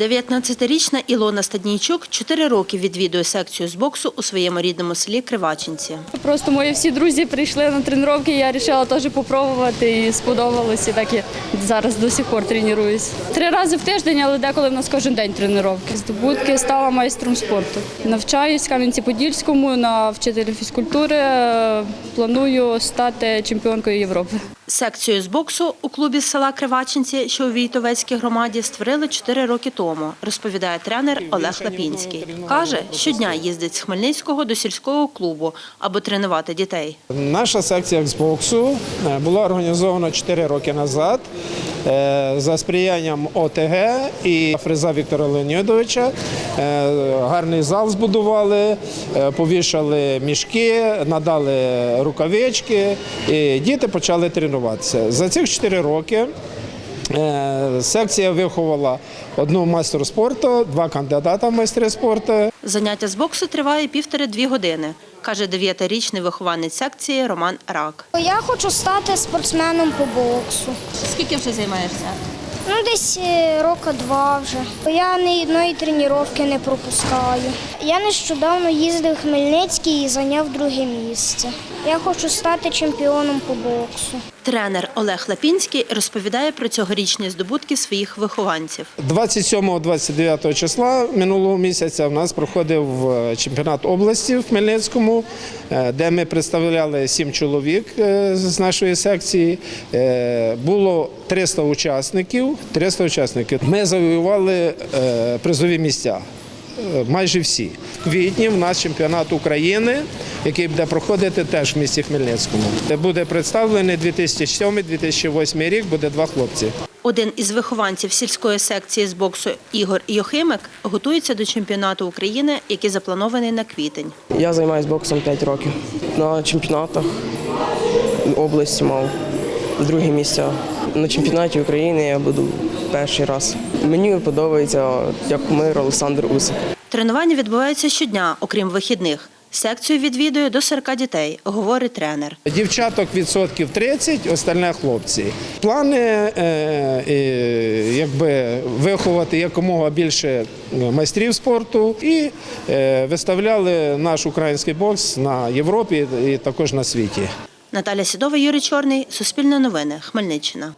19-річна Ілона Стаднійчук 4 роки відвідує секцію з боксу у своєму рідному селі Кривачинці. Просто мої всі друзі прийшли на тренування, я вирішила теж попробувати і сподобалось. І так я зараз до сих пор тренуюсь. Три рази в тиждень, але деколи в нас кожен день тренування. Здобутки стала майстром спорту. Навчаюсь в Кам'янці-Подільському на вчителя фізкультури. Планую стати чемпіонкою Європи. Секцію з боксу у клубі з села Кривачинці, що у Війтовецькій громаді, створили 4 роки тому, розповідає тренер Олег Лапінський. Каже, щодня їздить з Хмельницького до сільського клубу, аби тренувати дітей. Наша секція з боксу е, була організована 4 роки назад за сприянням ОТГ і фреза Віктора Леонідовича. Е, Гарний зал збудували, е, повішали мішки, надали рукавички, і діти почали тренуватися. За цих 4 роки е, секція виховала одну майстру спорту, два кандидата в майстри спорту. Заняття з боксу триває півтори-дві години, каже дев'ятирічний вихованець секції Роман Рак. Я хочу стати спортсменом по боксу. Скільки вже займаєшся? Ну, десь е, рока два вже. Я ні одної тренування не пропускаю. Я нещодавно їздив в Хмельницький і зайняв друге місце. Я хочу стати чемпіоном по боксу. Тренер Олег Лапінський розповідає про цьогорічні здобутки своїх вихованців. 27-29 числа минулого місяця в нас проходив е, чемпіонат області в Хмельницькому, е, де ми представляли сім чоловік з нашої секції. Було 300 учасників. 300 учасників. Ми завоювали е, призові місця. е, Майже всі. В квітні в нас чемпіонат України, який буде проходити теж в місті Хмельницькому. Де Буде представлений 2007-2008 рік, буде два хлопці. Один із вихованців сільської секції з боксу Ігор Йохимик готується до чемпіонату України, який запланований на квітень. Я займаюся боксом 5 років. На чемпіонатах області мав друге місце. На чемпіонаті України я буду перший раз. Мені подобається як мир Олександр Усик. Тренування відбуваються щодня, окрім вихідних. Секцію відвідує до 40 дітей, говорить тренер. Дівчаток відсотків 30, остальне хлопці. Плани е, е, якби виховати якомога більше майстрів спорту і е, виставляли наш український бокс на Європі і також на світі. Наталя Сідова, Юрій Чорний, Суспільне новини, Хмельниччина.